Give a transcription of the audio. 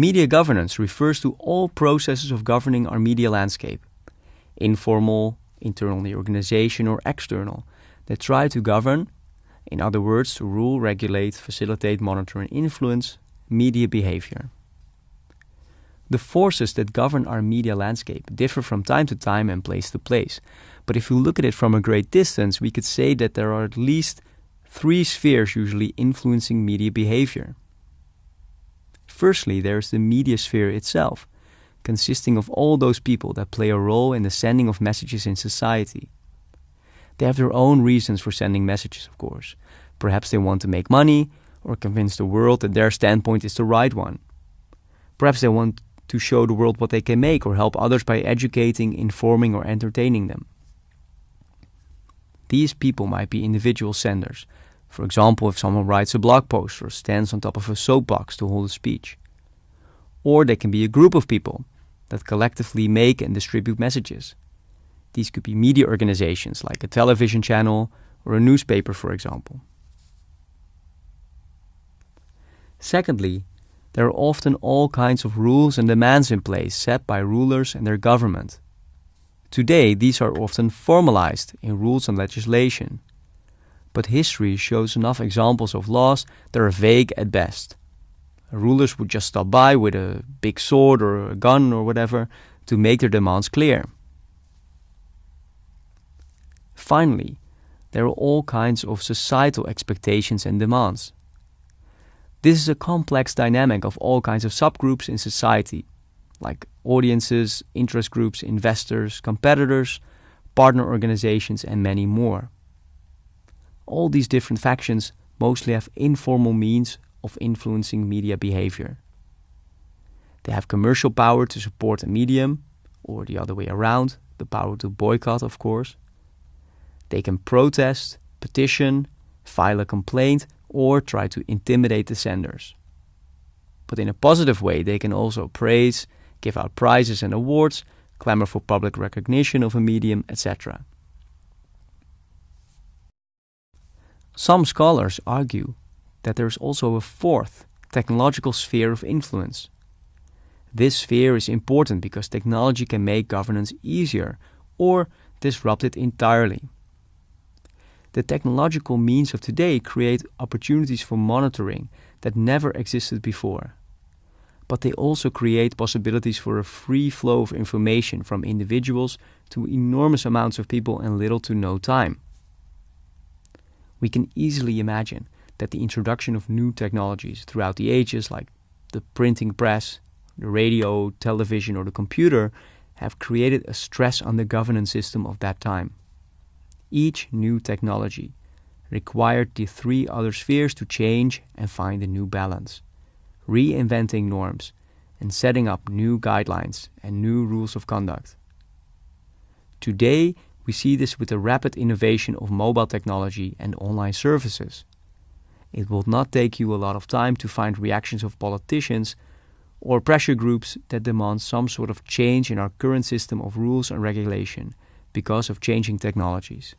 Media governance refers to all processes of governing our media landscape, informal, internal in the organization, or external, that try to govern, in other words, to rule, regulate, facilitate, monitor, and influence media behavior. The forces that govern our media landscape differ from time to time and place to place. But if we look at it from a great distance, we could say that there are at least three spheres usually influencing media behavior. Firstly, there is the media sphere itself, consisting of all those people that play a role in the sending of messages in society. They have their own reasons for sending messages, of course. Perhaps they want to make money or convince the world that their standpoint is the right one. Perhaps they want to show the world what they can make or help others by educating, informing, or entertaining them. These people might be individual senders. For example, if someone writes a blog post or stands on top of a soapbox to hold a speech. Or they can be a group of people that collectively make and distribute messages. These could be media organizations like a television channel or a newspaper, for example. Secondly, there are often all kinds of rules and demands in place set by rulers and their government. Today, these are often formalized in rules and legislation. But history shows enough examples of laws that are vague at best. Rulers would just stop by with a big sword or a gun or whatever to make their demands clear. Finally, there are all kinds of societal expectations and demands. This is a complex dynamic of all kinds of subgroups in society, like audiences, interest groups, investors, competitors, partner organizations, and many more. All these different factions mostly have informal means of influencing media behavior. They have commercial power to support a medium, or the other way around, the power to boycott, of course. They can protest, petition, file a complaint, or try to intimidate the senders. But in a positive way, they can also praise, give out prizes and awards, clamor for public recognition of a medium, etc. Some scholars argue that there is also a fourth technological sphere of influence. This sphere is important because technology can make governance easier or disrupt it entirely. The technological means of today create opportunities for monitoring that never existed before. But they also create possibilities for a free flow of information from individuals to enormous amounts of people in little to no time. We can easily imagine that the introduction of new technologies throughout the ages, like the printing press, the radio, television, or the computer, have created a stress on the governance system of that time. Each new technology required the three other spheres to change and find a new balance, reinventing norms and setting up new guidelines and new rules of conduct. Today, we see this with the rapid innovation of mobile technology and online services. It will not take you a lot of time to find reactions of politicians or pressure groups that demand some sort of change in our current system of rules and regulation because of changing technologies.